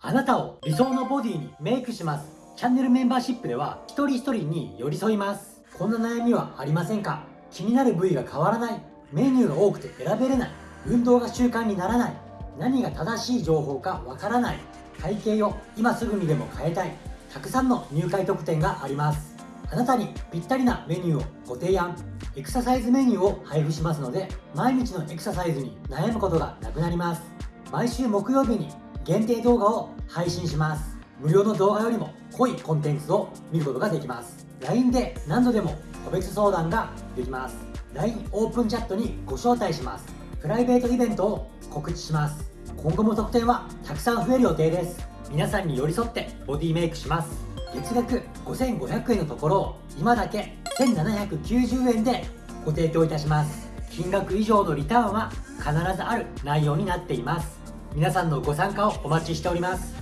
あなたを理想のボディにメイクします。チャンネルメンバーシップでは一人一人に寄り添います。こんな悩みはありませんか？気になる部位が変わらない。メニューが多くて選べれない。運動が習慣にならない。何が正しい情報かわからない。体型を今すぐにでも変えたい。たくさんの入会特典があります。あなたにぴったりなメニューをご提案。エクササイズメニューを配布しますので毎日のエクササイズに悩むことがなくなります。毎週木曜日に限定動画を配信します。無料の動画よりも濃いコンテンツを見ることができます。LINE で何度でも個別相談ができます。LINE オープンチャットにご招待します。プライベートイベントを告知します。今後も特典はたくさん増える予定です。皆さんに寄り添ってボディメイクします。月額5500円のところを今だけ1790円でご提供いたします。金額以上のリターンは必ずある内容になっています。皆さんのご参加をお待ちしております。